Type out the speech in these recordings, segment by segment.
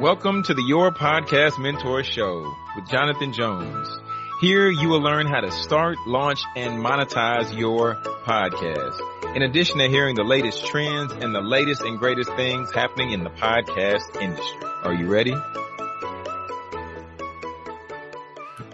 Welcome to the Your Podcast Mentor Show with Jonathan Jones. Here you will learn how to start, launch, and monetize your podcast. In addition to hearing the latest trends and the latest and greatest things happening in the podcast industry. Are you ready?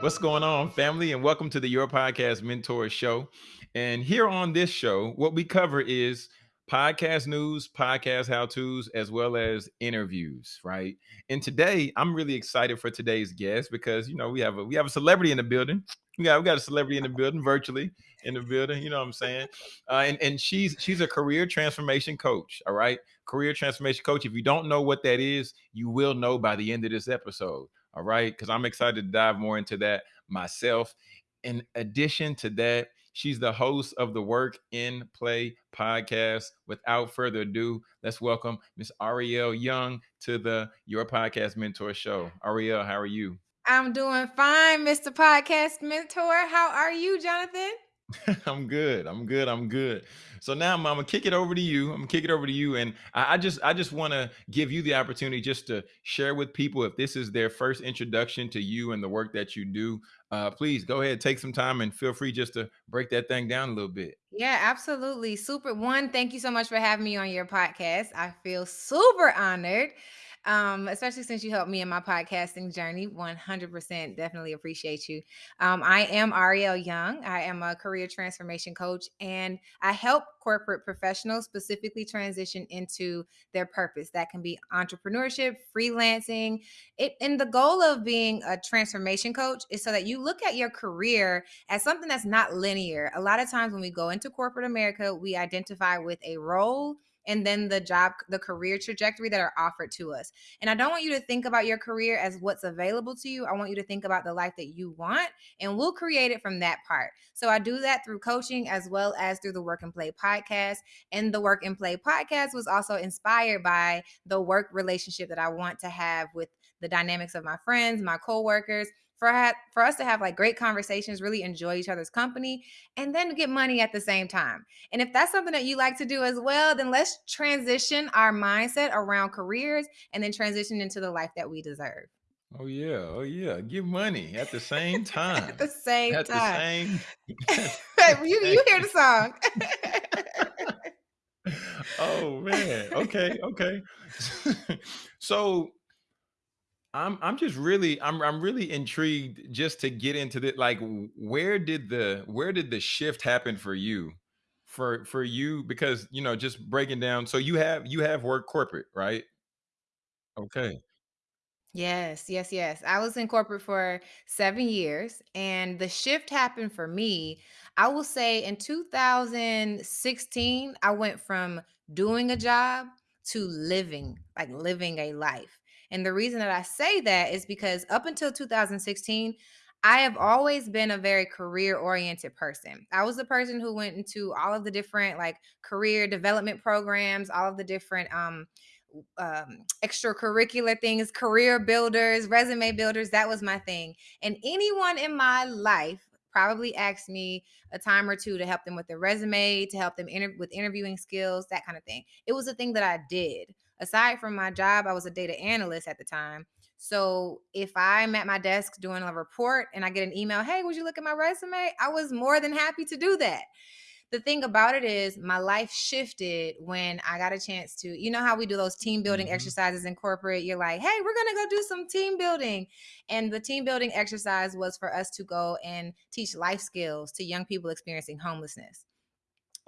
What's going on, family? And welcome to the Your Podcast Mentor Show. And here on this show, what we cover is podcast news, podcast how to's, as well as interviews, right? And today, I'm really excited for today's guest because you know we have a we have a celebrity in the building. We got we got a celebrity in the building, virtually in the building. You know what I'm saying? Uh, and and she's she's a career transformation coach. All right, career transformation coach. If you don't know what that is, you will know by the end of this episode. All right, because I'm excited to dive more into that myself. In addition to that, She's the host of the Work and Play podcast. Without further ado, let's welcome Miss Ariel Young to the Your Podcast Mentor Show. Ariel, how are you? I'm doing fine, Mr. Podcast Mentor. How are you, Jonathan? I'm good. I'm good. I'm good. So now I'm, I'm, gonna kick it over to you. I'm gonna kick it over to you, and I, I just I just want to give you the opportunity just to share with people if this is their first introduction to you and the work that you do. Uh, please go ahead, take some time, and feel free just to break that thing down a little bit. Yeah, absolutely. Super. One, thank you so much for having me on your podcast. I feel super honored um, especially since you helped me in my podcasting journey. 100% definitely appreciate you. Um, I am Ariel Young. I am a career transformation coach and I help corporate professionals specifically transition into their purpose. That can be entrepreneurship, freelancing. It, and the goal of being a transformation coach is so that you look at your career as something that's not linear. A lot of times when we go into corporate America, we identify with a role and then the job, the career trajectory that are offered to us. And I don't want you to think about your career as what's available to you. I want you to think about the life that you want, and we'll create it from that part. So I do that through coaching as well as through the Work and Play podcast. And the Work and Play podcast was also inspired by the work relationship that I want to have with the dynamics of my friends, my coworkers, for ha- for us to have like great conversations, really enjoy each other's company, and then get money at the same time. And if that's something that you like to do as well, then let's transition our mindset around careers and then transition into the life that we deserve. Oh yeah, oh yeah, give money at the same time. at the same at time. The same. you you hear the song. oh man. Okay, okay. so I'm I'm just really I'm I'm really intrigued just to get into the like where did the where did the shift happen for you? For for you because you know just breaking down so you have you have worked corporate, right? Okay. Yes, yes, yes. I was in corporate for seven years, and the shift happened for me. I will say in 2016, I went from doing a job to living, like living a life. And the reason that I say that is because up until 2016, I have always been a very career oriented person. I was the person who went into all of the different like career development programs, all of the different um um, extracurricular things, career builders, resume builders. That was my thing. And anyone in my life probably asked me a time or two to help them with their resume, to help them inter- with interviewing skills, that kind of thing. It was a thing that I did. Aside from my job, I was a data analyst at the time. So if I'm at my desk doing a report and I get an email, hey, would you look at my resume? I was more than happy to do that the thing about it is my life shifted when I got a chance to, you know how we do those team building mm-hmm. exercises in corporate? You're like, hey, we're gonna go do some team building. And the team building exercise was for us to go and teach life skills to young people experiencing homelessness.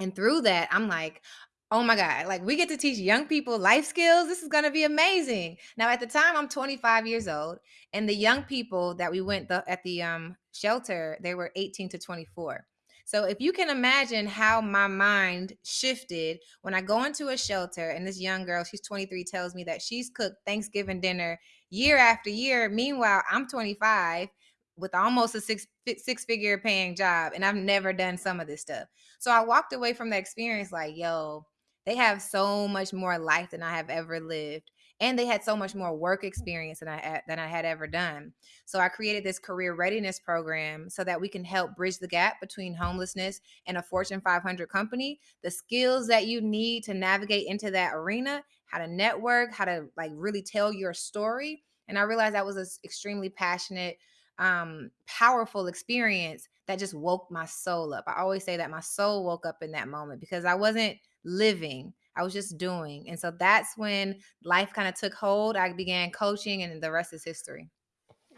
And through that, I'm like, oh my God, like we get to teach young people life skills. This is going to be amazing. Now, at the time, I'm 25 years old, and the young people that we went the, at the um, shelter, they were 18 to 24. So if you can imagine how my mind shifted when I go into a shelter and this young girl, she's 23, tells me that she's cooked Thanksgiving dinner year after year. Meanwhile, I'm 25 with almost a six six figure paying job and I've never done some of this stuff. So I walked away from the experience like, yo, they have so much more life than I have ever lived and they had so much more work experience than I than I had ever done. So I created this career readiness program so that we can help bridge the gap between homelessness and a Fortune 500 company. The skills that you need to navigate into that arena how to network, how to like really tell your story. And I realized that was an extremely passionate, um, powerful experience that just woke my soul up. I always say that my soul woke up in that moment because I wasn't living. I was just doing. And so that's when life kind of took hold. I began coaching and the rest is history.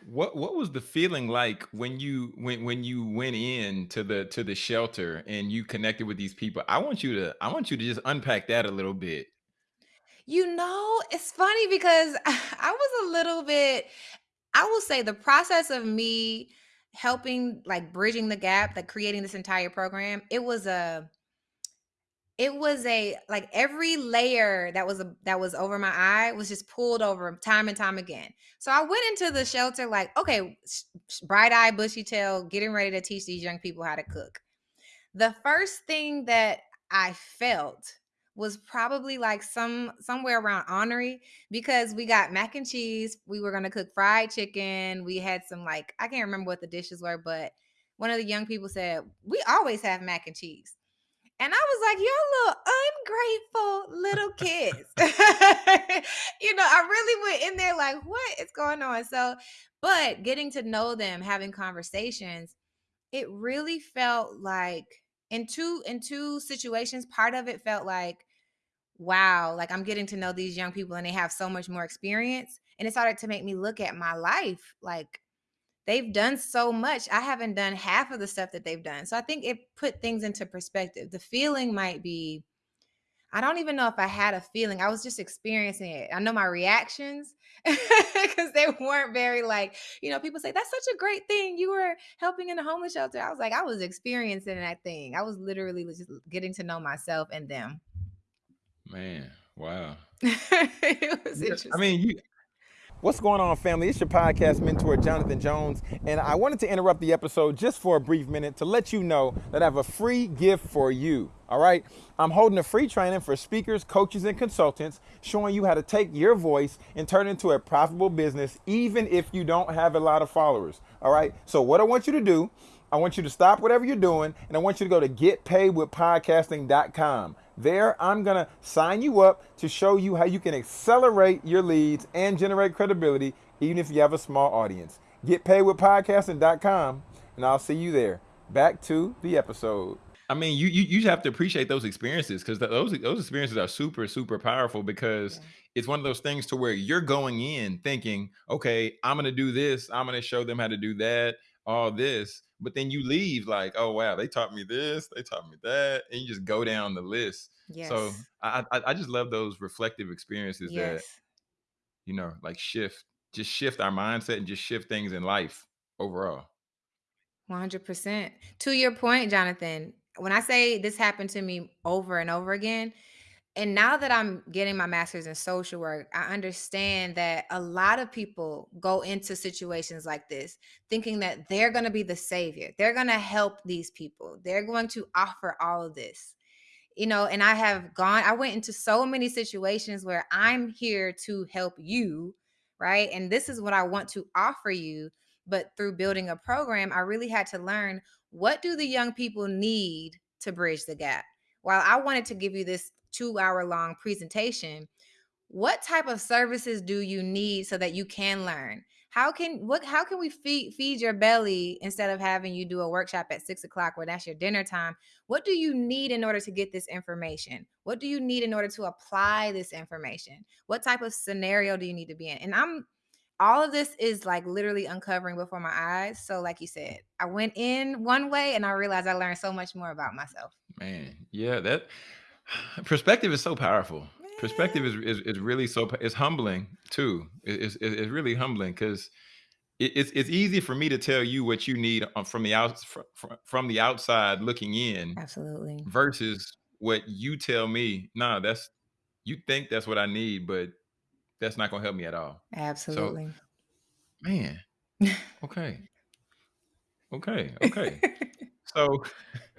What what was the feeling like when you when when you went in to the to the shelter and you connected with these people? I want you to I want you to just unpack that a little bit. You know, it's funny because I was a little bit I will say the process of me helping like bridging the gap, like creating this entire program, it was a it was a like every layer that was a that was over my eye was just pulled over time and time again. So I went into the shelter like, okay, bright eye, bushy tail, getting ready to teach these young people how to cook. The first thing that I felt was probably like some somewhere around honorary because we got mac and cheese. We were gonna cook fried chicken. We had some like I can't remember what the dishes were, but one of the young people said, We always have mac and cheese. And I was like, "You're little ungrateful little kids." you know, I really went in there like, "What is going on?" So, but getting to know them, having conversations, it really felt like in two in two situations, part of it felt like, "Wow, like I'm getting to know these young people and they have so much more experience." And it started to make me look at my life like they've done so much. I haven't done half of the stuff that they've done. So I think it put things into perspective. The feeling might be, I don't even know if I had a feeling. I was just experiencing it. I know my reactions because they weren't very like, you know, people say, that's such a great thing. You were helping in a homeless shelter. I was like, I was experiencing that thing. I was literally just getting to know myself and them. Man, wow. it was interesting. I mean, you What's going on, family? It's your podcast mentor, Jonathan Jones, and I wanted to interrupt the episode just for a brief minute to let you know that I have a free gift for you. All right, I'm holding a free training for speakers, coaches, and consultants showing you how to take your voice and turn it into a profitable business, even if you don't have a lot of followers. All right, so what I want you to do, I want you to stop whatever you're doing, and I want you to go to getpaidwithpodcasting.com. There, I'm going to sign you up to show you how you can accelerate your leads and generate credibility, even if you have a small audience. GetPaidWithPodcasting.com, and I'll see you there. Back to the episode. I mean, you you, you have to appreciate those experiences because those those experiences are super super powerful because yeah. it's one of those things to where you're going in thinking, okay, I'm gonna do this, I'm gonna show them how to do that, all this, but then you leave like, oh wow, they taught me this, they taught me that, and you just go down the list. Yes. So I, I, I just love those reflective experiences yes. that you know like shift just shift our mindset and just shift things in life overall. 100%. To your point, Jonathan, when I say this happened to me over and over again, and now that I'm getting my master's in social work, I understand that a lot of people go into situations like this thinking that they're going to be the savior. They're going to help these people. They're going to offer all of this. You know, and I have gone, I went into so many situations where I'm here to help you, right? And this is what I want to offer you. But through building a program, I really had to learn what do the young people need to bridge the gap? While I wanted to give you this two hour long presentation what type of services do you need so that you can learn? How can what how can we feed feed your belly instead of having you do a workshop at six o'clock where that's your dinner time? What do you need in order to get this information? What do you need in order to apply this information? What type of scenario do you need to be in? And i'm all of this is like literally uncovering before my eyes. So like you said i went in one way and i realized i learned so much more about myself. Man yeah that perspective is so powerful. Perspective is, is, is really so it's humbling too. It's, it's, it's really humbling because it's, it's easy for me to tell you what you need uh, from the out from, from the outside looking in absolutely. versus what you tell me nah that's you think that's what i need but that's not gonna help me at all. Absolutely. so, man okay. Okay okay. So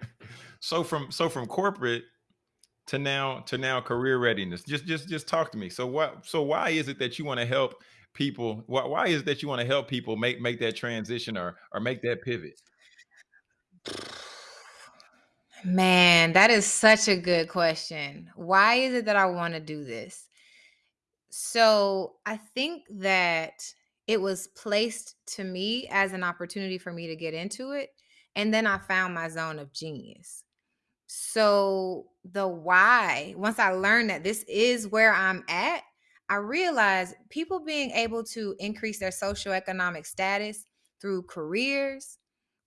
so from so from corporate to now to now career readiness just just just talk to me so what so why is it that you want to help people why, why is it that you want to help people make make that transition or or make that pivot man that is such a good question why is it that i want to do this So I think that it was placed to me as an opportunity for me to get into it. And then I found my zone of genius. So the why, once I learned that this is where I'm at, I realized people being able to increase their socioeconomic status through careers,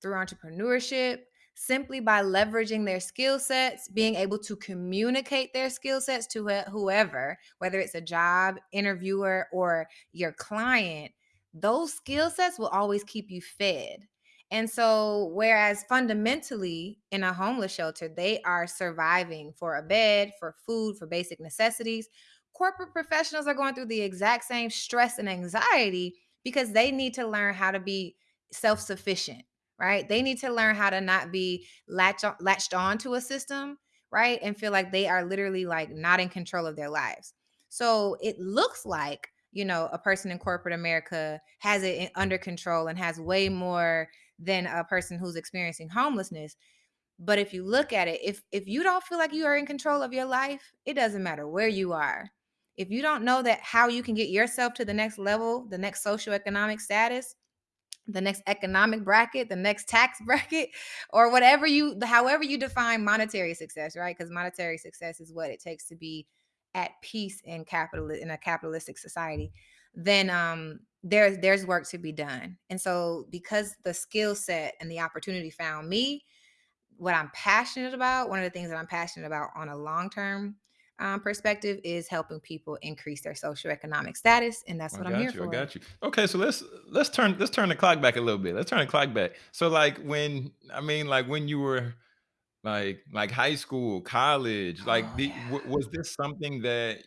through entrepreneurship, simply by leveraging their skill sets, being able to communicate their skill sets to whoever, whether it's a job interviewer or your client, those skill sets will always keep you fed. And so, whereas fundamentally in a homeless shelter, they are surviving for a bed, for food, for basic necessities, corporate professionals are going through the exact same stress and anxiety because they need to learn how to be self sufficient, right? They need to learn how to not be latch on, latched on to a system, right? And feel like they are literally like not in control of their lives. So, it looks like you know a person in corporate america has it under control and has way more than a person who's experiencing homelessness. But if you look at it if if you don't feel like you are in control of your life it doesn't matter where you are. If you don't know that how you can get yourself to the next level the next socioeconomic status the next economic bracket the next tax bracket or whatever you however you define monetary success right? Because monetary success is what it takes to be at peace in capital in a capitalistic society then um there's there's work to be done and so because the skill set and the opportunity found me what i'm passionate about one of the things that i'm passionate about on a long term um, perspective is helping people increase their socioeconomic status and that's what i'm here you. I got you. Okay, so let's let's turn let's turn the clock back a little bit. Let's turn the clock back. So like when I mean like when you were like like high school, college, like oh the, yeah w- was this something that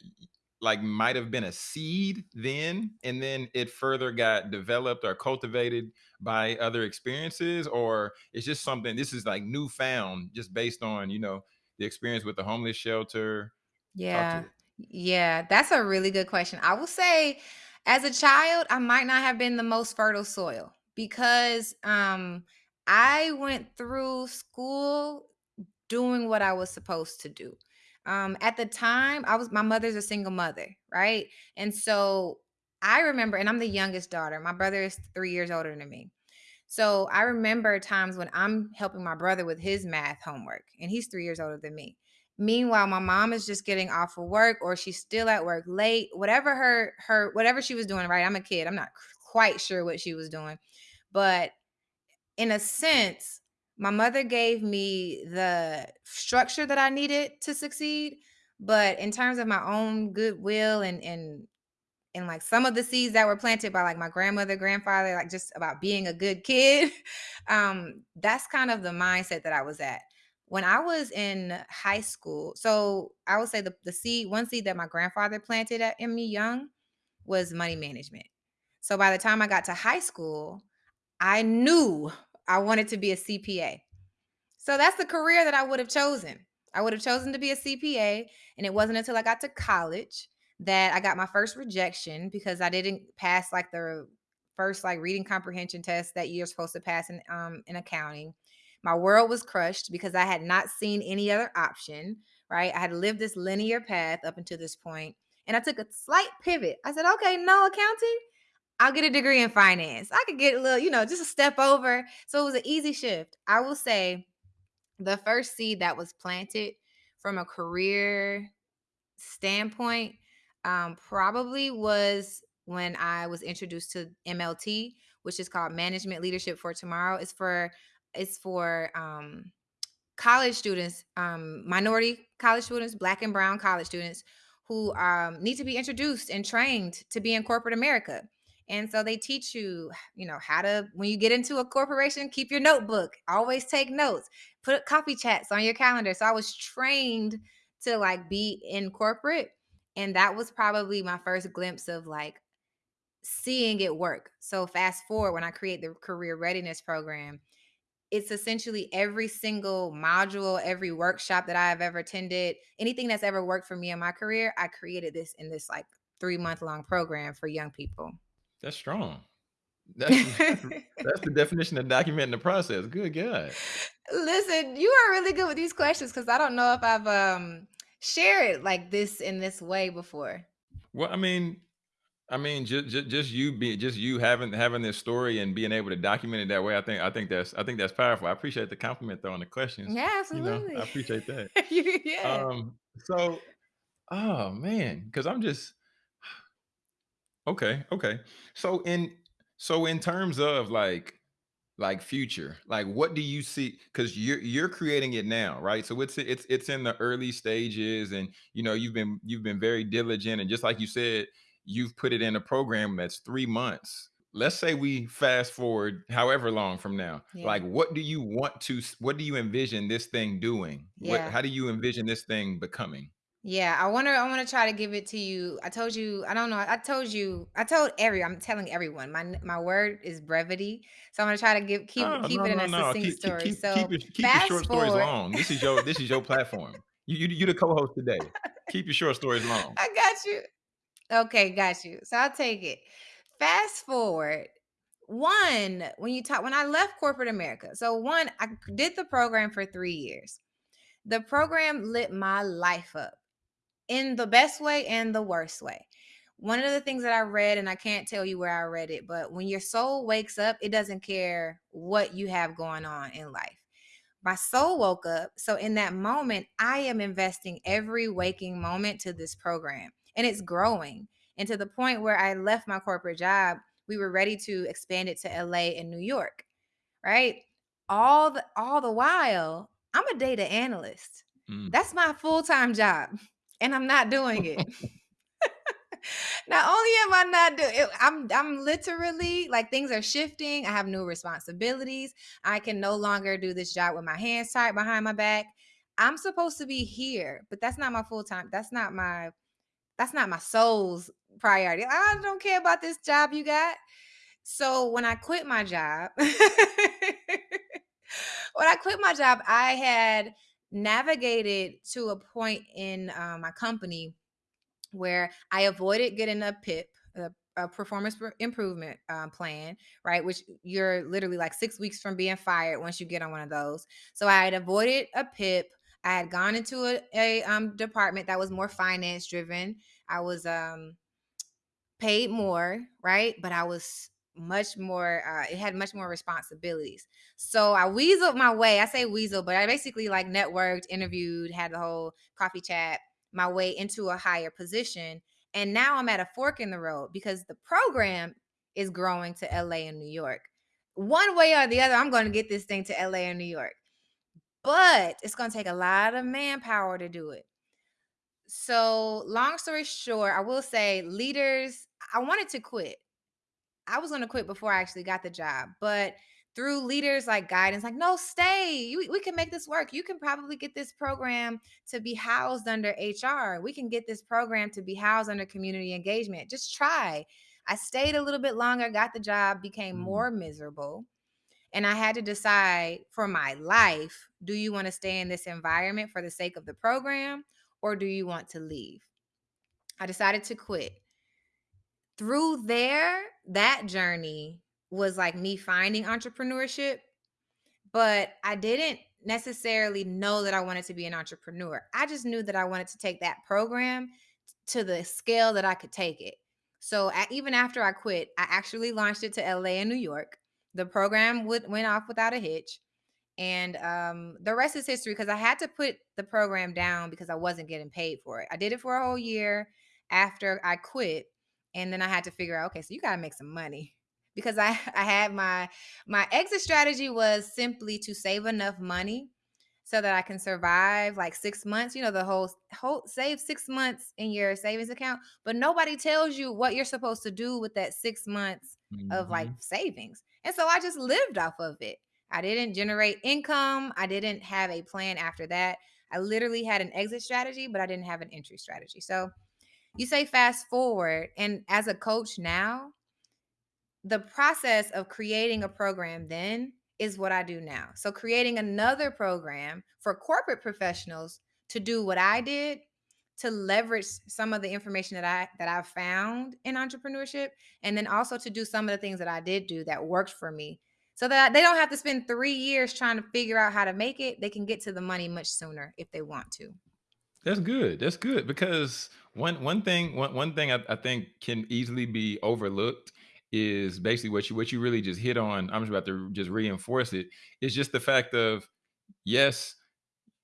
like might have been a seed then and then it further got developed or cultivated by other experiences or it's just something this is like newfound just based on, you know, the experience with the homeless shelter. Yeah. Yeah, that's a really good question. I will say as a child, I might not have been the most fertile soil because um I went through school doing what I was supposed to do. Um at the time, I was my mother's a single mother, right? And so I remember and I'm the youngest daughter. My brother is 3 years older than me. So I remember times when I'm helping my brother with his math homework, and he's three years older than me. Meanwhile, my mom is just getting off of work or she's still at work late, whatever her her whatever she was doing, right? I'm a kid. I'm not quite sure what she was doing. But in a sense, my mother gave me the structure that I needed to succeed. But in terms of my own goodwill and and and like some of the seeds that were planted by like my grandmother grandfather like just about being a good kid um that's kind of the mindset that i was at when i was in high school so i would say the, the seed one seed that my grandfather planted at, in me young was money management so by the time i got to high school i knew i wanted to be a cpa so that's the career that I would have chosen. I would have chosen to be a CPA. And it wasn't until I got to college that I got my first rejection because I didn't pass like the first like reading comprehension test that you're supposed to pass in um in accounting. My world was crushed because I had not seen any other option, right? I had lived this linear path up until this point, And I took a slight pivot. I said, okay, no accounting. I'll get a degree in finance. I could get a little, you know, just a step over. So it was an easy shift. I will say the first seed that was planted from a career standpoint um, probably was when I was introduced to MLT, which is called Management Leadership for Tomorrow. It's for it's for um, college students, um, minority college students, black and brown college students who um, need to be introduced and trained to be in corporate America. And so they teach you, you know, how to, when you get into a corporation, keep your notebook, always take notes, put coffee chats on your calendar. So I was trained to like be in corporate. And that was probably my first glimpse of like seeing it work. So fast forward when I create the career readiness program, it's essentially every single module, every workshop that I've ever attended, anything that's ever worked for me in my career, I created this in this like three month long program for young people. That's strong. That's that's that's the definition of documenting the process. Good God. Listen, you are really good with these questions because I don't know if I've um shared like this in this way before. Well, I mean, I mean, just, just just you being just you having having this story and being able to document it that way. I think I think that's I think that's powerful. I appreciate the compliment though on the questions. Yeah, You know, I appreciate that. yeah. Um, so oh man, because I'm just okay, okay. So in so in terms of like like future, like what do you see? Because you're you're creating it now, right? So it's it's it's in the early stages, and you know you've been you've been very diligent, and just like you said, you've put it in a program that's three months. Let's say we fast forward however long from now. Yeah. Like, what do you want to? What do you envision this thing doing? What? Yeah. How do you envision this thing becoming? Yeah, I wanna I wanna try to give it to you. I told you, I don't know. I told you, I told every I'm telling everyone. My my word is brevity. So I'm gonna try to give keep Oh, it keep no, it in no, a no. succinct Keep keep story. keep keep So your keep your fast short stories forward. long. This is your this is your platform. You you you the co-host today. Keep your short stories long. I got you. Okay, got you. So I'll take it. Fast forward. One, when you talk when I left corporate America. So one, I did the program for 3 years. The program lit my life up in the best way and the worst way. One of the things that I read, and I can't tell you where I read it, but when your soul wakes up, it doesn't care what you have going on in life. My soul woke up. So in that moment, I am investing every waking moment to this program, and it's growing. And to the point where I left my corporate job, we were ready to expand it to LA and New York, right? All the all the while, I'm a data analyst. Mm. That's my full-time job, and I'm not doing it. Not only am I not doing it, I'm I'm literally like things are shifting. I have new responsibilities. I can no longer do this job with my hands tied behind my back. I'm supposed to be here, but that's not my full time. That's not my that's not my soul's priority. I don't care about this job you got. So when I quit my job, when I quit my job, I had navigated to a point in uh, my company where I avoided getting a PIP, a, a performance improvement um, plan, right? Which you're literally like six weeks from being fired once you get on one of those. So I had avoided a PIP. I had gone into a, a um, department that was more finance driven. I was um, paid more, right? But I was much more uh it had much more responsibilities. So I weaseled my way. I say weasel, but I basically like networked, interviewed, had the whole coffee chat my way into a higher position. And now I'm at a fork in the road because the program is growing to LA and New York. One way or the other, I'm going to get this thing to LA and New York. But it's going to take a lot of manpower to do it. So, long story short, I will say leaders, I wanted to quit. I was going to quit before I actually got the job, but through leaders like guidance, like, no, stay. We, we can make this work. You can probably get this program to be housed under HR. We can get this program to be housed under community engagement. Just try. I stayed a little bit longer, got the job, became Mm. more miserable. And I had to decide for my life do you want to stay in this environment for the sake of the program or do you want to leave? I decided to quit. Through there, that journey was like me finding entrepreneurship, but I didn't necessarily know that I wanted to be an entrepreneur. I just knew that I wanted to take that program to the scale that I could take it. So a- even after I quit, I actually launched it to LA and New York. The program would, went off without a hitch. And um, the rest is history because I had to put the program down because I wasn't getting paid for it. I did it for a whole year after I quit, and then I had to figure out, okay, so you got to make some money because I I had my my exit strategy was simply to save enough money so that I can survive like six months. You know, the whole whole save six months in your savings account, but nobody tells you what you're supposed to do with that six months of like Mhm. savings. And so I just lived off of it. I didn't generate income. I didn't have a plan after that. I literally had an exit strategy, but I didn't have an entry strategy. So you say fast forward, and as a coach now, the process of creating a program then is what I do now. So creating another program for corporate professionals to do what I did to leverage some of the information that I that I found in entrepreneurship and then also to do some of the things that I did do that worked for me so that they don't have to spend 3 years trying to figure out how to make it. They can get to the money much sooner if they want to. That's good. That's good because one one thing one one thing I, I think can easily be overlooked is basically what you what you really just hit on. I'm just about to just reinforce it. Is just the fact of yes,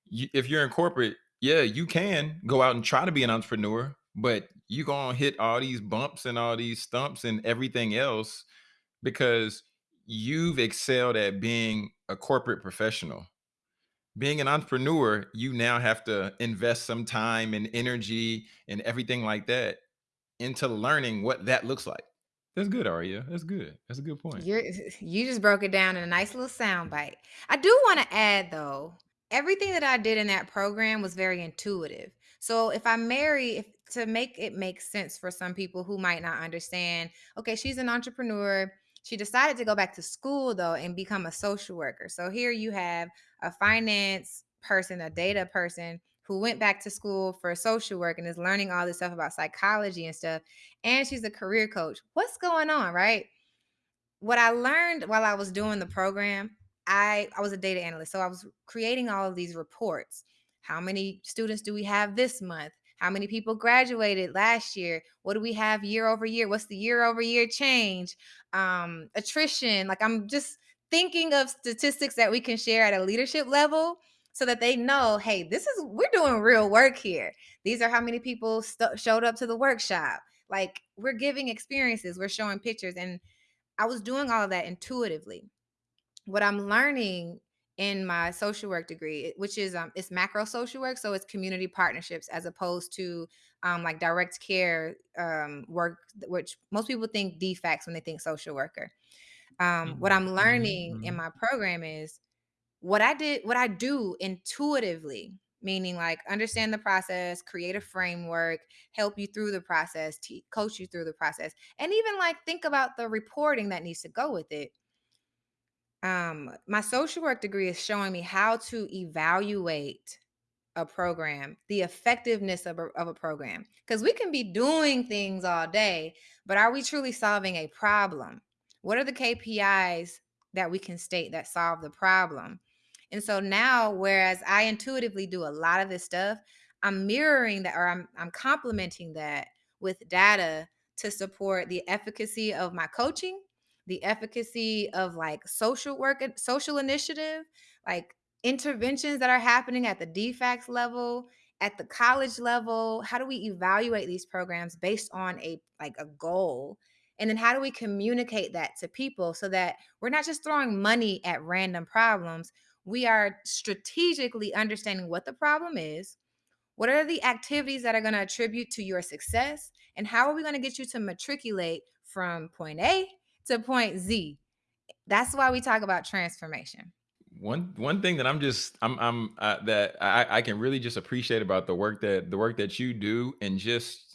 you, if you're in corporate, yeah, you can go out and try to be an entrepreneur, but you're gonna hit all these bumps and all these stumps and everything else because you've excelled at being a corporate professional being an entrepreneur, you now have to invest some time and energy and everything like that into learning what that looks like. That's good, Aria. That's good. That's a good point. You're you just broke it down in a nice little sound bite. I do want to add though, everything that I did in that program was very intuitive. So if I marry, if to make it make sense for some people who might not understand, okay, she's an entrepreneur. She decided to go back to school though and become a social worker. So here you have a finance person, a data person who went back to school for social work and is learning all this stuff about psychology and stuff. And she's a career coach. What's going on, right? what I learned while I was doing the program, I I was a data analyst, so I was creating all of these reports. How many students do we have this month? How many people graduated last year? What do we have year over year? What's the year over year change? Um, attrition. Like I'm just thinking of statistics that we can share at a leadership level so that they know, hey, this is we're doing real work here. These are how many people st- showed up to the workshop. Like we're giving experiences, we're showing pictures and I was doing all of that intuitively. What I'm learning in my social work degree, which is um it's macro social work, so it's community partnerships as opposed to um like direct care um work, which most people think DFACS when they think social worker. Um, what Mhm, I'm learning in mhm. my program is what I did, what I do intuitively, meaning like understand the process, create a framework, help you through the process, te- coach you through the process, and even like think about the reporting that needs to go with it. Um, my social work degree is showing me how to evaluate a program, the effectiveness of a, of a program. Because we can be doing things all day, but are we truly solving a problem? What are the KPIs that we can state that solve the problem? And so now, whereas I intuitively do a lot of this stuff, I'm mirroring that or I'm, I'm complementing that with data to support the efficacy of my coaching, the efficacy of like social work, social initiative, like interventions that are happening at the DFACS level, at the college level. How do we evaluate these programs based on a like a goal? And then how do we communicate that to people so that we're not just throwing money at random problems? We are strategically understanding what the problem is. What are the activities that are going to attribute to your success? And how are we going to get you to matriculate from point A to point Z? That's why we talk about transformation. One one thing that I'm just I'm I'm uh, that I I can really just appreciate about the work that the work that you do and just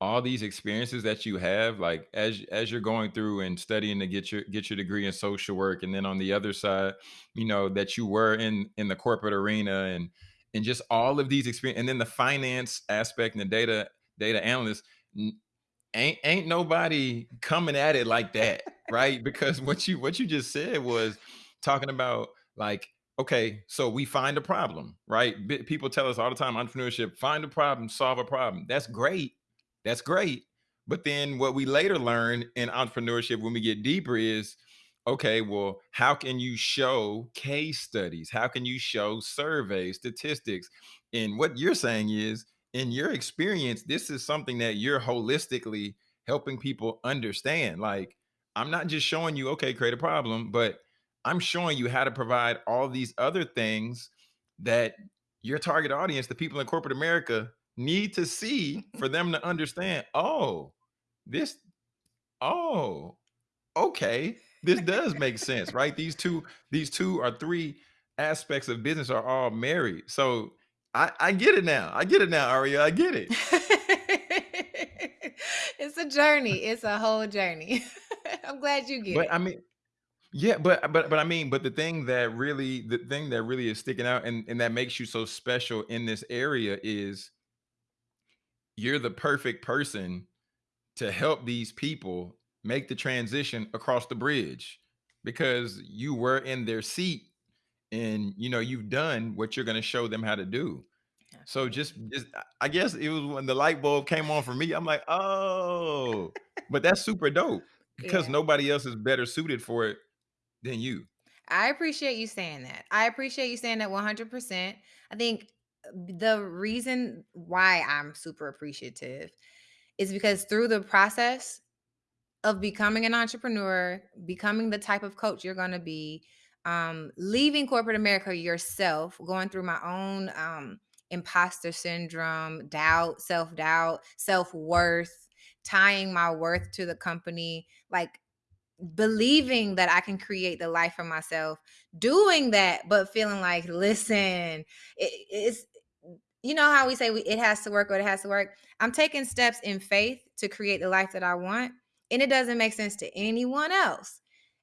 all these experiences that you have like as as you're going through and studying to get your get your degree in social work and then on the other side you know that you were in in the corporate arena and and just all of these experience and then the finance aspect and the data data analyst ain't ain't nobody coming at it like that, right? Because what you what you just said was talking about like, okay, so we find a problem, right? Bi- People tell us all the time, entrepreneurship, find a problem, solve a problem. That's great. That's great. But then what we later learn in entrepreneurship when we get deeper is okay, well, how can you show case studies? How can you show surveys, statistics? And what you're saying is in your experience, this is something that you're holistically helping people understand. Like, I'm not just showing you, okay, create a problem, but I'm showing you how to provide all these other things that your target audience, the people in corporate America, need to see for them to understand. Oh, this, oh, okay, this does make sense, right? These two, these two or three aspects of business are all married. So I, I get it now. I get it now, Aria. I get it. it's a journey. It's a whole journey. I'm glad you get But it. I mean, yeah, but but but I mean, but the thing that really the thing that really is sticking out and, and that makes you so special in this area is you're the perfect person to help these people make the transition across the bridge because you were in their seat and you know you've done what you're going to show them how to do So just just I guess it was when the light bulb came on for me, I'm like, "Oh." But that's super dope because Yeah. nobody else is better suited for it than you. I appreciate you saying that. I appreciate you saying that 100%. I think uh, the reason why I'm super appreciative is because through the process of becoming an entrepreneur, becoming the type of coach you're going to be, um, leaving corporate America yourself, going through my own um, imposter syndrome, doubt, self doubt, self worth, tying my worth to the company, like believing that I can create the life for myself, doing that, but feeling like, listen, it, it's you know how we say we, it has to work or it has to work. I'm taking steps in faith to create the life that I want, and it doesn't make sense to anyone else.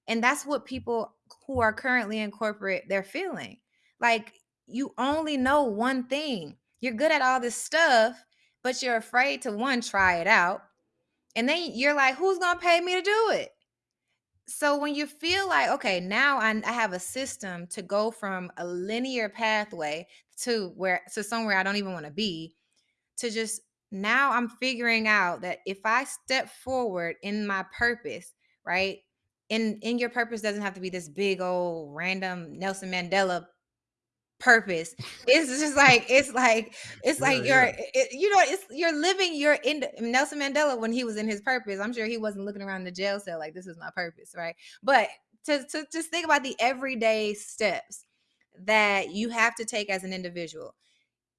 And that's what people who are currently in corporate they're feeling. Like you only know one thing. You're good at all this stuff, but you're afraid to one try it out. And then you're like, who's going to pay me to do it? So when you feel like, okay, now I, I have a system to go from a linear pathway to where to somewhere I don't even want to be, to just now I'm figuring out that if I step forward in my purpose, right? In in your purpose doesn't have to be this big old random Nelson Mandela purpose. It's just like it's like it's Yeah, like you're yeah. it, you know it's you're living your in Nelson Mandela when he was in his purpose. I'm sure he wasn't looking around the jail cell like this is my purpose, right? But to to just think about the everyday steps that you have to take as an individual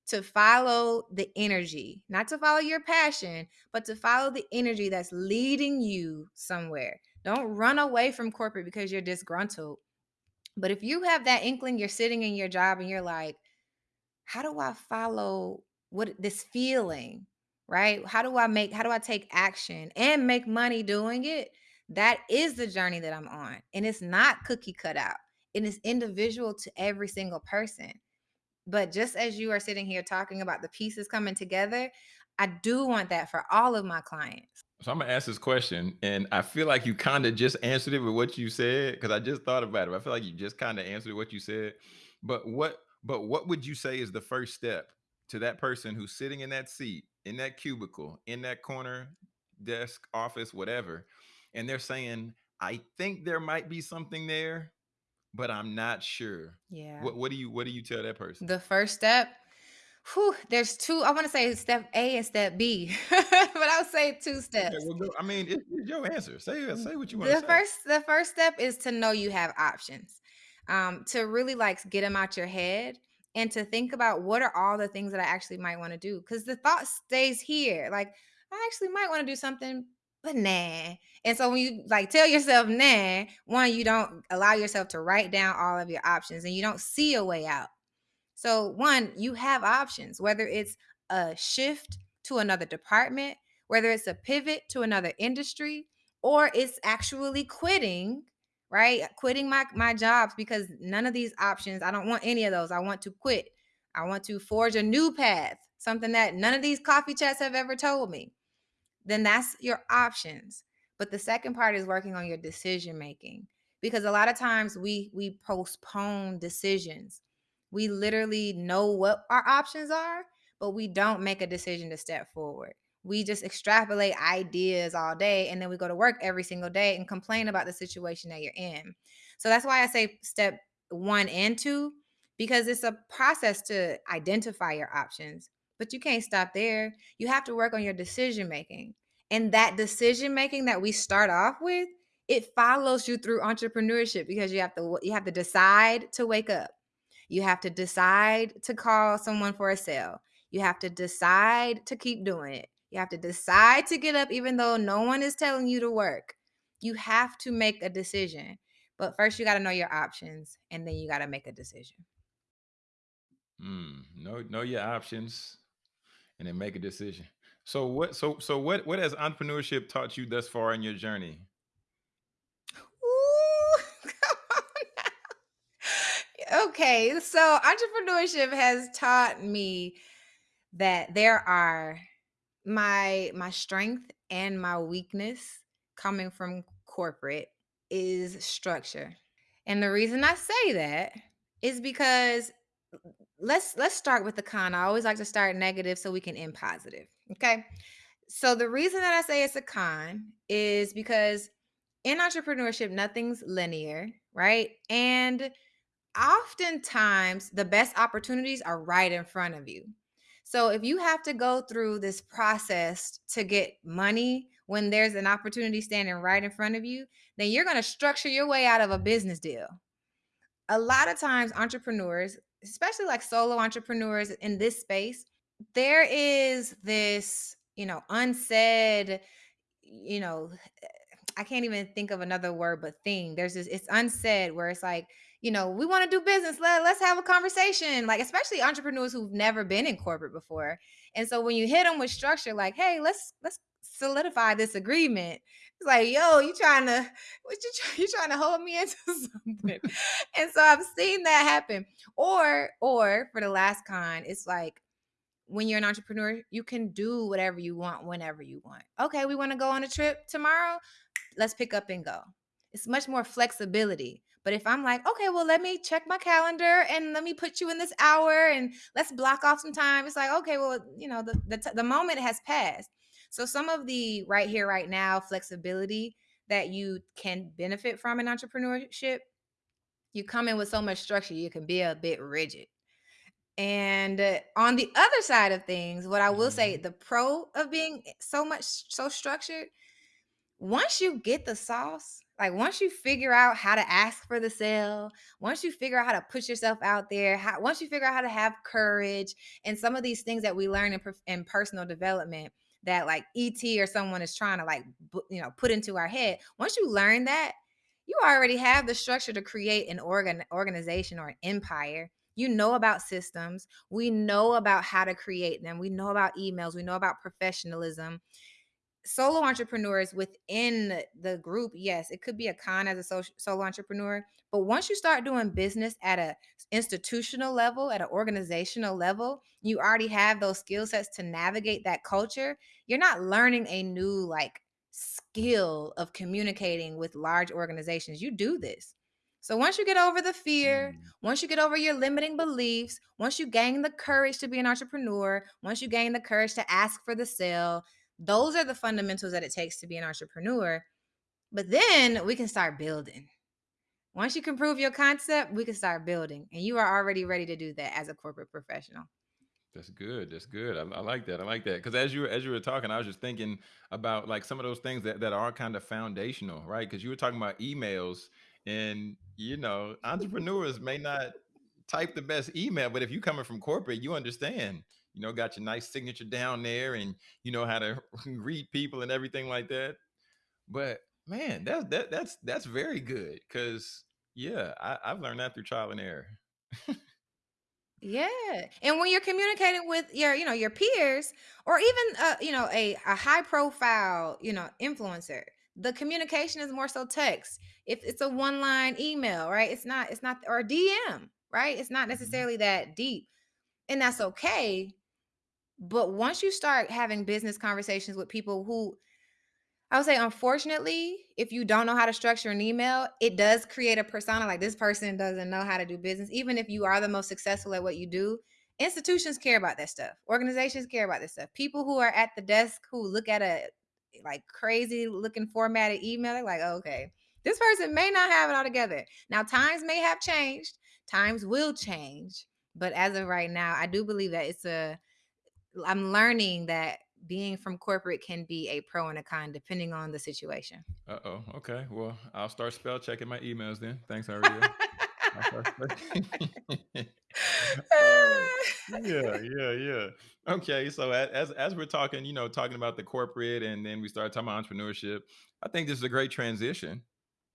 to follow the energy, not to follow your passion, but to follow the energy that's leading you somewhere. Don't run away from corporate because you're disgruntled. But if you have that inkling, you're sitting in your job and you're like, how do I follow what this feeling, right? How do I make, how do I take action and make money doing it? That is the journey that I'm on. And it's not cookie cut out. It is individual to every single person. But just as you are sitting here talking about the pieces coming together, I do want that for all of my clients. So I'm gonna ask this question, and I feel like you kind of just answered it with what you said because I just thought about it. I feel like you just kind of answered what you said. But what but what would you say is the first step to that person who's sitting in that seat, in that cubicle, in that corner, desk, office, whatever, and they're saying, I think there might be something there, but I'm not sure. Yeah. What what do you what do you tell that person? The first step, whew, there's two. I want to say step A and step B, but I'll say two Okay, steps. well, go. I mean, it's, it's your answer. Say uh, say what you want to The say. first the first step is to know you have options. Um, to really like get them out your head and to think about what are all the things that I actually might want to do. Because the thought stays here. Like, I actually might want to do something, but nah. And so when you like tell yourself nah, one, you don't allow yourself to write down all of your options and you don't see a way out. So, one, you have options, whether it's a shift to another department, whether it's a pivot to another industry, or it's actually quitting, right? Quitting my, my jobs because none of these options, I don't want any of those. I want to quit. I want to forge a new path, something that none of these coffee chats have ever told me then that's your options. But the second part is working on your decision making because a lot of times we we postpone decisions. We literally know what our options are, but we don't make a decision to step forward. We just extrapolate ideas all day and then we go to work every single day and complain about the situation that you're in. So that's why I say step 1 and 2 because it's a process to identify your options. But you can't stop there. You have to work on your decision making. And that decision making that we start off with, it follows you through entrepreneurship because you have to you have to decide to wake up. You have to decide to call someone for a sale. You have to decide to keep doing it. You have to decide to get up even though no one is telling you to work. You have to make a decision. But first you got to know your options and then you got to make a decision. Mm, know know your options and then make a decision. So what so so what what has entrepreneurship taught you thus far in your journey? Ooh, come on now. Okay, so entrepreneurship has taught me that there are my my strength and my weakness coming from corporate is structure. And the reason I say that is because let's let's start with the con. I always like to start negative so we can end positive. Okay. So the reason that I say it's a con is because in entrepreneurship, nothing's linear, right? And oftentimes the best opportunities are right in front of you. So if you have to go through this process to get money when there's an opportunity standing right in front of you, then you're going to structure your way out of a business deal. A lot of times entrepreneurs, especially like solo entrepreneurs in this space, there is this, you know, unsaid, you know, I can't even think of another word but thing. There's this it's unsaid where it's like, you know, we want to do business. Let, let's have a conversation. Like, especially entrepreneurs who've never been in corporate before. And so when you hit them with structure, like, hey, let's let's solidify this agreement. It's like, yo, you trying to what you, try, you trying to hold me into something. and so I've seen that happen. Or, or for the last con, it's like when you're an entrepreneur, you can do whatever you want whenever you want. Okay, we want to go on a trip tomorrow let's pick up and go. It's much more flexibility. But if I'm like, okay, well, let me check my calendar and let me put you in this hour and let's block off some time. It's like, okay, well, you know, the the, t- the moment has passed. So some of the right here, right now flexibility that you can benefit from in entrepreneurship, you come in with so much structure, you can be a bit rigid. And uh, on the other side of things, what I will say, Mhm. the pro of being so much so structured once you get the sauce, like once you figure out how to ask for the sale, once you figure out how to put yourself out there, how, once you figure out how to have courage, and some of these things that we learn in, in personal development that like ET or someone is trying to like you know put into our head. Once you learn that, you already have the structure to create an organ organization or an empire. You know about systems. We know about how to create them. We know about emails. We know about professionalism solo entrepreneurs within the group, yes, it could be a con as a solo entrepreneur. But once you start doing business at a institutional level, at an organizational level, you already have those skill sets to navigate that culture. You're not learning a new like skill of communicating with large organizations. You do this. So once you get over the fear, Mm. once you get over your limiting beliefs, once you gain the courage to be an entrepreneur, once you gain the courage to ask for the sale, those are the fundamentals that it takes to be an entrepreneur. But then we can start building. Once you can prove your concept, we can start building. And you are already ready to do that as a corporate professional. That's good. That's good. I, I like that. I like that because as you were as you were talking, I was just thinking about like some of those things that that are kind of foundational, right? Because you were talking about emails, and you know, entrepreneurs may not type the best email, but if you're coming from corporate, you understand. You know, got your nice signature down there, and you know how to read people and everything like that. But man, that's that that's that's very good because yeah, I, I've learned that through trial and error. Yeah. And when you're communicating with your, you know, your peers or even uh, you know, a, a high profile, you know, influencer, the communication is more so text. If it's a one line email, right? It's not, it's not or DM, right? It's not Mhm. necessarily that deep. And that's okay. But once you start having business conversations with people who I would say, unfortunately, if you don't know how to structure an email, it does create a persona like this person doesn't know how to do business. Even if you are the most successful at what you do, institutions care about that stuff. Organizations care about this stuff. People who are at the desk who look at a like crazy looking formatted email, they're like, oh, okay, this person may not have it all together. Now, times may have changed, times will change. But as of right now, I do believe that it's a I'm learning that being from corporate can be a pro and a con depending on the situation. Uh oh. Okay. Well, I'll start spell checking my emails then. Thanks, Ariel. I'll start spell- Uh, yeah, yeah, yeah. Okay, so as as we're talking, you know, talking about the corporate, and then we start talking about entrepreneurship. I think this is a great transition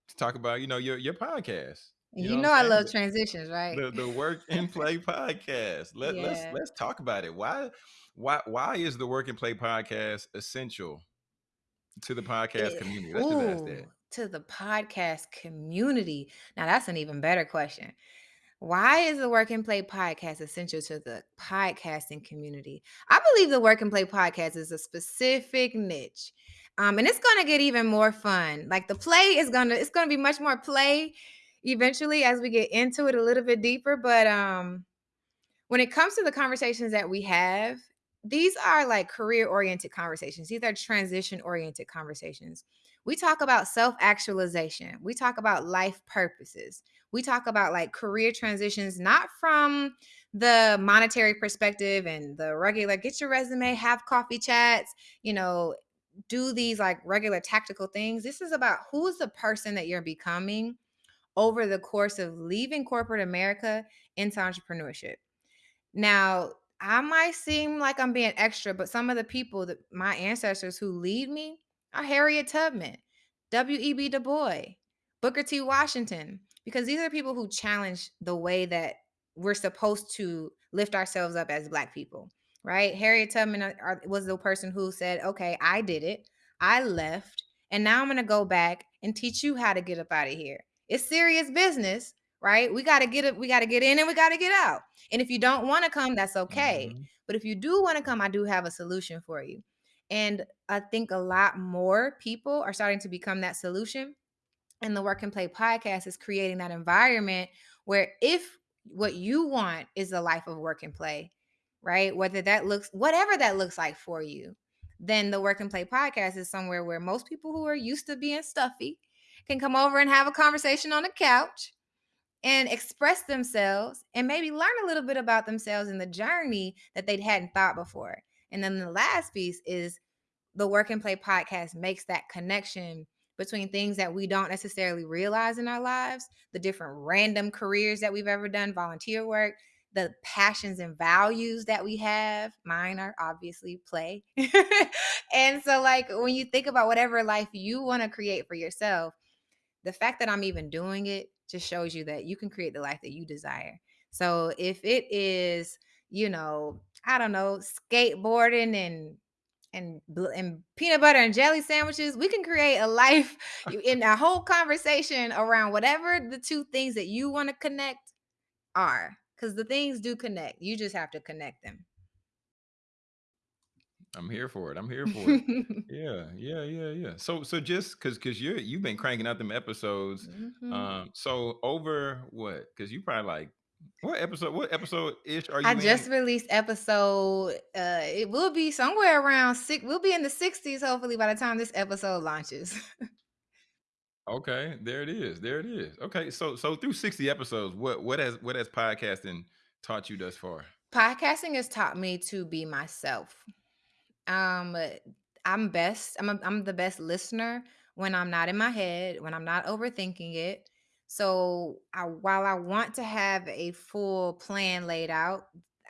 to talk about, you know, your your podcast. You know you I'm know I love transitions, right? the, the work and play podcast. Let let's let's talk about it. Why why why is the work and play podcast essential to the podcast It, community? Let's just ask that. to the podcast community. Now that's an even better question. Why is the Work and Play podcast essential to the podcasting community? I believe the Work and Play podcast is a specific niche. Um, and it's gonna get even more fun. Like the play is gonna, it's gonna be much more play eventually as we get into it a little bit deeper. But um, when it comes to the conversations that we have, these are like career oriented conversations. These are transition oriented conversations. We talk about self actualization. We talk about life purposes. We talk about like career transitions, not from the monetary perspective and the regular get your resume, have coffee chats, you know, do these like regular tactical things. This is about who's the person that you're becoming over the course of leaving corporate America into entrepreneurship. Now, I might seem like I'm being extra, but some of the people that my ancestors who lead me are Harriet Tubman, W.E.B. Du Bois, Booker T. Washington, because these are people who challenge the way that we're supposed to lift ourselves up as Black people, right? Harriet Tubman uh, was the person who said, okay, I did it, I left, and now I'm going to go back and teach you how to get up out of here. It's serious business, right? We got to get it, we got to get in and we got to get out. And if you don't want to come, that's okay. Mm-hmm. But if you do want to come, I do have a solution for you. And I think a lot more people are starting to become that solution. And the Work and Play podcast is creating that environment where if what you want is a life of work and play, right? Whether that looks, whatever that looks like for you, then the Work and Play podcast is somewhere where most people who are used to being stuffy can come over and have a conversation on the couch and express themselves and maybe learn a little bit about themselves in the journey that they hadn't thought before. And then the last piece is the Work and Play podcast makes that connection between things that we don't necessarily realize in our lives, the different random careers that we've ever done, volunteer work, the passions and values that we have. Mine are obviously play. and so, like, when you think about whatever life you want to create for yourself, the fact that I'm even doing it just shows you that you can create the life that you desire. So if it is, you know, I don't know, skateboarding and and and peanut butter and jelly sandwiches, we can create a life in a whole conversation around whatever the two things that you want to connect are. Because the things do connect. You just have to connect them. I'm here for it. I'm here for it. yeah, yeah, yeah, yeah. So, so just because because you you've been cranking out them episodes. Mm-hmm. Um, so over what? Because you probably like what episode? What episode ish are you? I just released episode. Uh, it will be somewhere around six. We'll be in the sixties hopefully by the time this episode launches. okay, there it is. There it is. Okay, so so through sixty episodes, what what has what has podcasting taught you thus far? Podcasting has taught me to be myself. Um, I'm best. I'm a, I'm the best listener when I'm not in my head, when I'm not overthinking it. So, I, while I want to have a full plan laid out,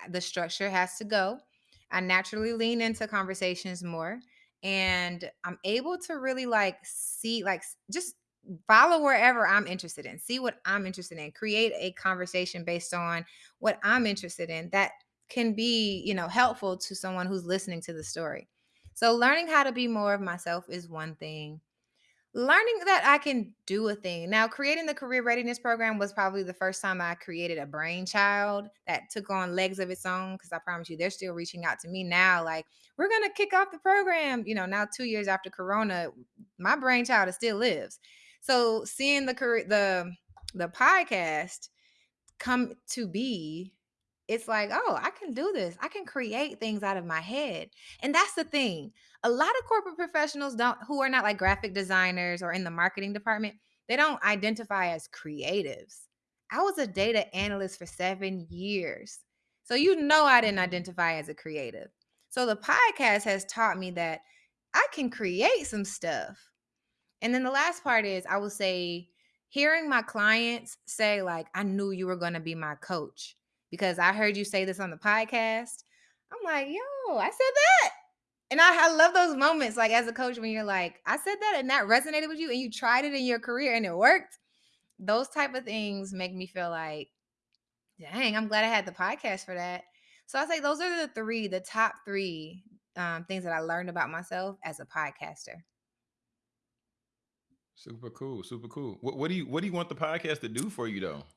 the structure has to go. I naturally lean into conversations more and I'm able to really like see like just follow wherever I'm interested in. See what I'm interested in. Create a conversation based on what I'm interested in. That can be, you know, helpful to someone who's listening to the story. So learning how to be more of myself is one thing. Learning that I can do a thing. Now, creating the career readiness program was probably the first time I created a brainchild that took on legs of its own. Because I promise you, they're still reaching out to me now. Like, we're going to kick off the program. You know, now two years after Corona, my brainchild still lives. So seeing the career, the the podcast come to be it's like, oh, I can do this. I can create things out of my head. And that's the thing. A lot of corporate professionals don't who are not like graphic designers or in the marketing department, they don't identify as creatives. I was a data analyst for 7 years. So you know I didn't identify as a creative. So the podcast has taught me that I can create some stuff. And then the last part is I will say hearing my clients say like I knew you were going to be my coach because I heard you say this on the podcast. I'm like, yo, I said that. And I, I love those moments, like as a coach, when you're like, I said that and that resonated with you and you tried it in your career and it worked. Those type of things make me feel like, dang, I'm glad I had the podcast for that. So I say those are the three, the top three um, things that I learned about myself as a podcaster. Super cool, super cool. What, what do you what do you want the podcast to do for you though?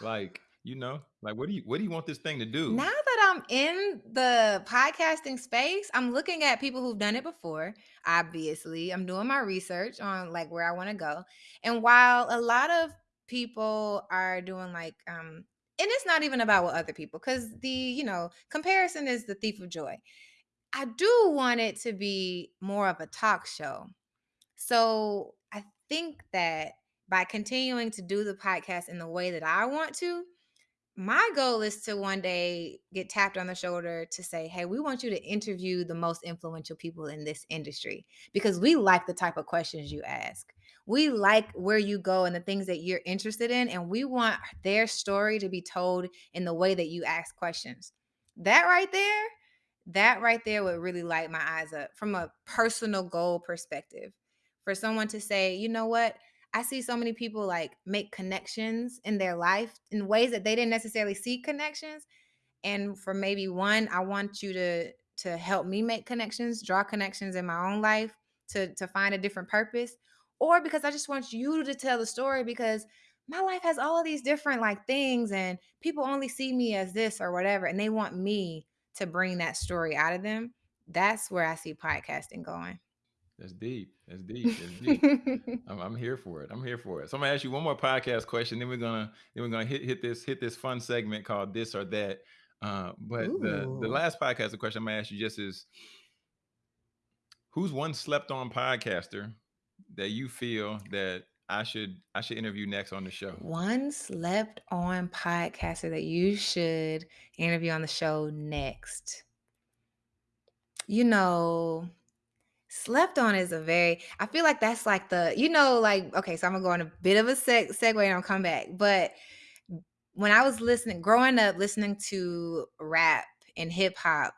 Like you know, like what do you what do you want this thing to do? Now that I'm in the podcasting space, I'm looking at people who've done it before. Obviously, I'm doing my research on like where I want to go. And while a lot of people are doing like um and it's not even about what other people because the you know comparison is the thief of joy i do want it to be more of a talk show so i think that by continuing to do the podcast in the way that i want to my goal is to one day get tapped on the shoulder to say, hey, we want you to interview the most influential people in this industry because we like the type of questions you ask. We like where you go and the things that you're interested in, and we want their story to be told in the way that you ask questions. That right there, that right there would really light my eyes up from a personal goal perspective. For someone to say, you know what, I see so many people like make connections in their life in ways that they didn't necessarily see connections. And for maybe one, I want you to to help me make connections, draw connections in my own life to to find a different purpose, or because I just want you to tell the story because my life has all of these different like things and people only see me as this or whatever and they want me to bring that story out of them. That's where I see podcasting going. That's deep. That's deep. That's deep. I'm, I'm here for it. I'm here for it. So I'm gonna ask you one more podcast question. Then we're gonna then we're gonna hit hit this hit this fun segment called this or that. Uh, but the the last podcast question I'm gonna ask you just is who's one slept on podcaster that you feel that I should I should interview next on the show? One slept on podcaster that you should interview on the show next. You know, slept on is a very, I feel like that's like the, you know, like, okay, so I'm gonna go on a bit of a seg- segue and I'll come back. But when I was listening, growing up, listening to rap and hip hop,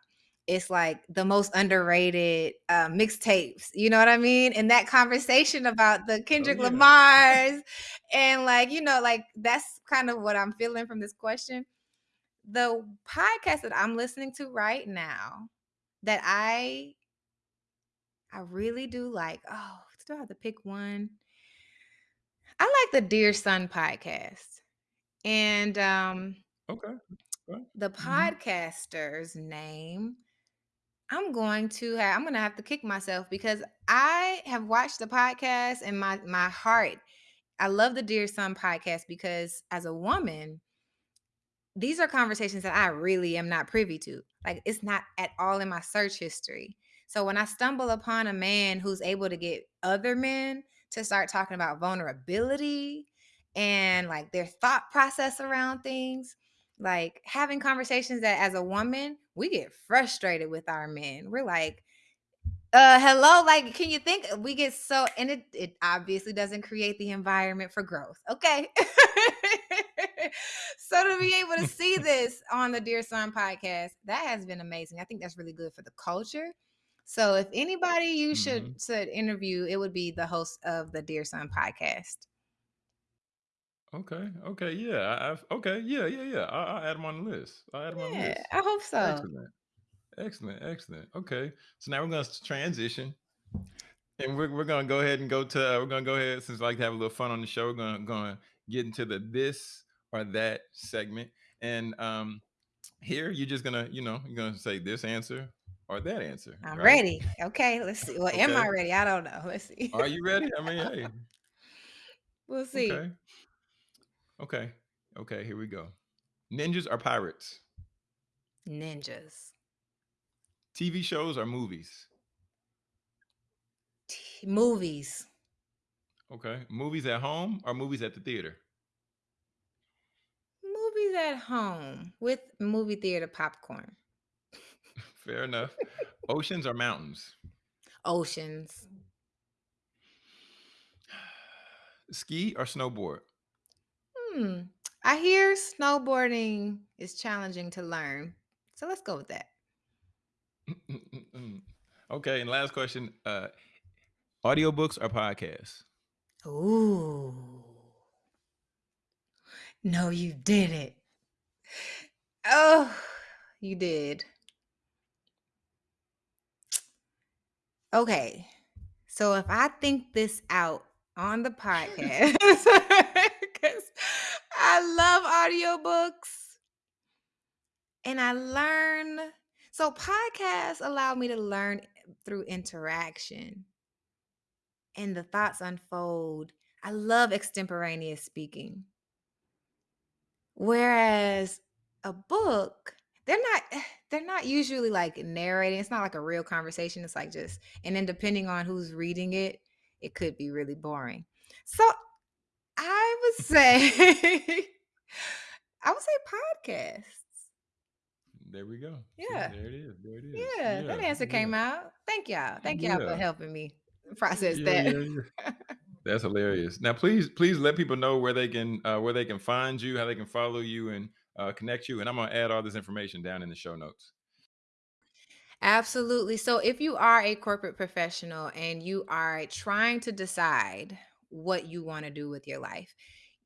it's like the most underrated uh, mixtapes. You know what I mean? And that conversation about the Oh Kendrick yeah. Lamar's and like, you know, like that's kind of what I'm feeling from this question. The podcast that I'm listening to right now that I I really do like, oh, do I have to pick one? I like the Dear Son podcast. And um Okay. okay. the Mhm. podcaster's name i'm going to have i'm gonna have to kick myself because i have watched the podcast and my my heart i love the dear son podcast because as a woman these are conversations that i really am not privy to like it's not at all in my search history so when i stumble upon a man who's able to get other men to start talking about vulnerability and like their thought process around things like having conversations that as a woman we get frustrated with our men. We're like uh hello like can you think? We get so and it it obviously doesn't create the environment for growth okay? So to be able to see this on the dear son podcast that has been amazing. I think that's really good for the culture so if anybody you should Mhm. should interview it would be the host of the dear son podcast Okay. Okay. Yeah. I, I've, okay. Yeah. Yeah. Yeah. I, I'll add them on the list. I'll add them on the list. i hope so Excellent. Excellent. Excellent. Okay. So now we're going to transition. And we're, we're going to go ahead and go to, uh, we're going to go ahead, since we like to have a little fun on the show, we're going to, going to get into the this or that segment. And um here, you're just going to, you know, you're going to say this answer or that answer, i'm right? ready okay let's see well am i ready i don't know let's see Are you ready? I mean, hey. we'll see Okay. Okay. Okay. Here we go. Ninjas or pirates? ninjas TV shows or movies? T- movies Okay. Movies at home or movies at the theater? movies at home with movie theater popcorn Fair enough. Oceans or mountains? oceans Ski or snowboard? hmm i hear snowboarding is challenging to learn so let's go with that okay. And last question uh, audiobooks or podcasts? ooh no you did it oh you did okay so if i think this out on the podcast because i love audiobooks and I learn. So podcasts allow me to learn through interaction and the thoughts unfold. I love extemporaneous speaking. Whereas a book, they're not they're not usually like narrating. It's not like a real conversation. It's like just and then depending on who's reading it, it could be really boring. So I would say I would say podcasts. There we go. Yeah. there it is. There it is. Yeah, that answer yeah. came out. Thank y'all. Thank y'all for helping me process Yeah, that. yeah, yeah. That's hilarious. Now, please, please let people know where they can uh, where they can find you, how they can follow you, and uh, connect you. And I'm gonna add all this information down in the show notes. Absolutely. So, if you are a corporate professional and you are trying to decide what you want to do with your life,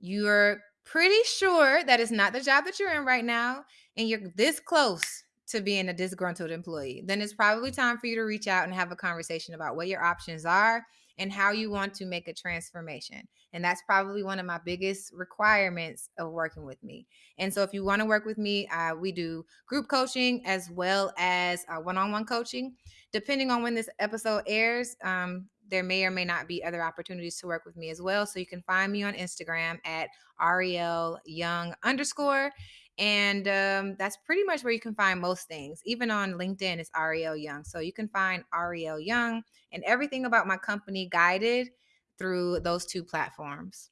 you're pretty sure that it's not the job that you're in right now, and you're this close to being a disgruntled employee, then it's probably time for you to reach out and have a conversation about what your options are and how you want to make a transformation. And that's probably one of my biggest requirements of working with me. And so, if you want to work with me, uh, we do group coaching as well as uh, one-on-one coaching. Depending on when this episode airs, um, there may or may not be other opportunities to work with me as well. So you can find me on Instagram at Ariel Young underscore. And um, that's pretty much where you can find most things. Even on LinkedIn, it's Ariel Young. So you can find Ariel Young and everything about my company guided through those two platforms.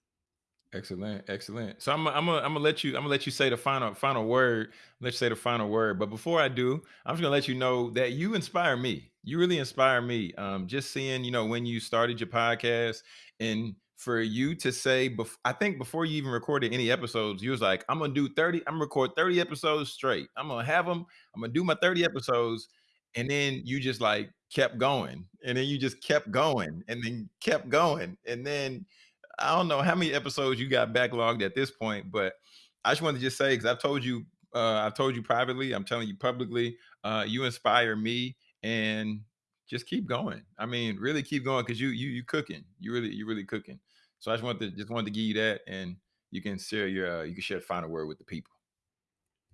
Excellent, excellent. So I'm, gonna, I'm let you, I'm gonna let you say the final, final word. Let's say the final word. But before I do, I'm just gonna let you know that you inspire me. You really inspire me. Um, just seeing, you know, when you started your podcast, and for you to say, bef- I think before you even recorded any episodes, you was like, I'm gonna do 30, I'm gonna record 30 episodes straight. I'm gonna have them. I'm gonna do my 30 episodes, and then you just like kept going, and then you just kept going, and then kept going, and then I don't know how many episodes you got backlogged at this point, but I just wanted to just say because I've told you, uh, I've told you privately, I'm telling you publicly, uh, you inspire me, and just keep going. I mean, really keep going because you you you cooking, you really you really cooking. So I just wanted to just wanted to give you that, and you can share your uh, you can share the final word with the people.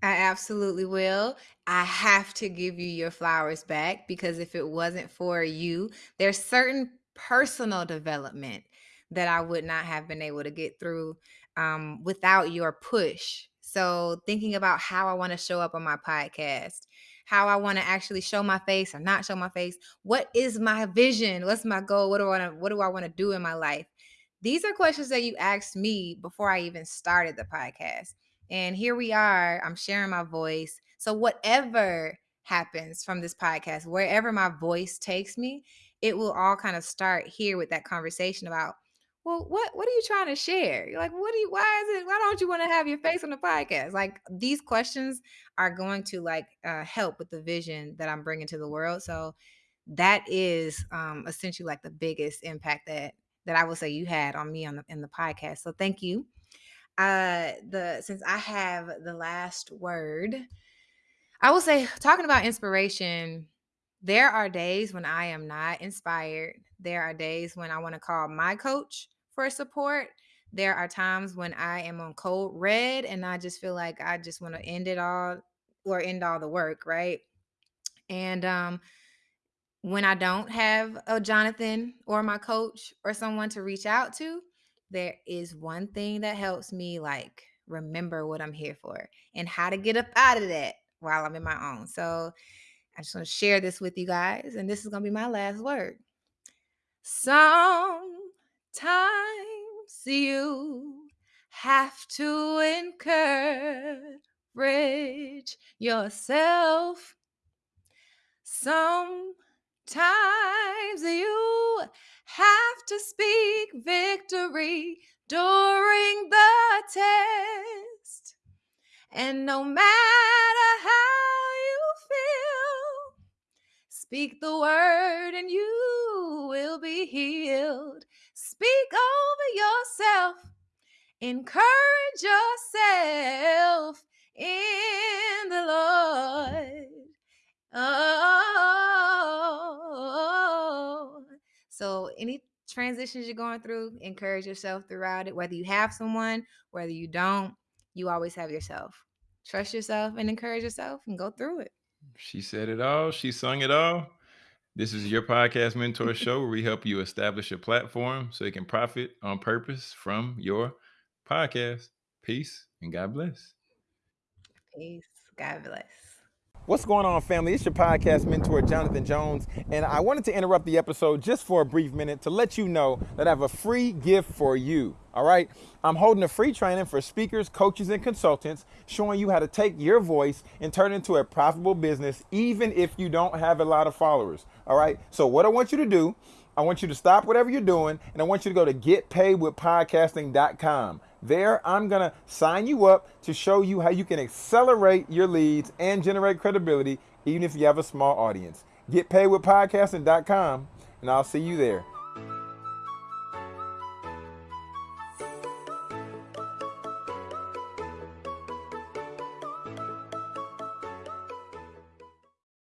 I absolutely will. I have to give you your flowers back because if it wasn't for you, there's certain personal development that I would not have been able to get through um, without your push. So, thinking about how I want to show up on my podcast, how I want to actually show my face or not show my face, what is my vision? What's my goal? What do I want to, what do I want to do in my life? These are questions that you asked me before I even started the podcast. And here we are. I'm sharing my voice. So, whatever happens from this podcast, wherever my voice takes me, it will all kind of start here with that conversation about, well, what what are you trying to share? You're like, what do you why is it why don't you want to have your face on the podcast? Like these questions are going to like uh, help with the vision that I'm bringing to the world. So that is um essentially like the biggest impact that that I would say you had on me on the in the podcast. So thank you. Uh the since i have the last word i will say talking about inspiration there are days when i am not inspired. There are days when i want to call my coach for support. There are times when i am on cold red and i just feel like i just want to end it all or end all the work right? And um when I don't have a Jonathan or my coach or someone to reach out to, there is one thing that helps me like remember what I'm here for and how to get up out of that while I'm in my own. So I just want to share this with you guys, and this is gonna be my last word. Sometimes you have to encourage yourself. Sometimes you have to speak victory during the test. And no matter how you feel, speak the word and you will be healed. Speak over yourself, encourage yourself in the Lord. Oh, so any transitions you're going through, encourage yourself throughout it. Whether you have someone, whether you don't, you always have yourself. Trust yourself and encourage yourself and go through it. She said it all. She sung it all. This is your podcast mentor show where we help you establish a platform so you can profit on purpose from your podcast. Peace and God bless. Peace. God bless. What's going on, family? It's your podcast mentor, Jonathan Jones, and I wanted to interrupt the episode just for a brief minute to let you know that I have a free gift for you. All right, I'm holding a free training for speakers, coaches, and consultants showing you how to take your voice and turn it into a profitable business, even if you don't have a lot of followers. All right, so what I want you to do, I want you to stop whatever you're doing, and I want you to go to getpaidwithpodcasting.com. There, I'm going to sign you up to show you how you can accelerate your leads and generate credibility, even if you have a small audience. Get paid with podcasting.com, and I'll see you there.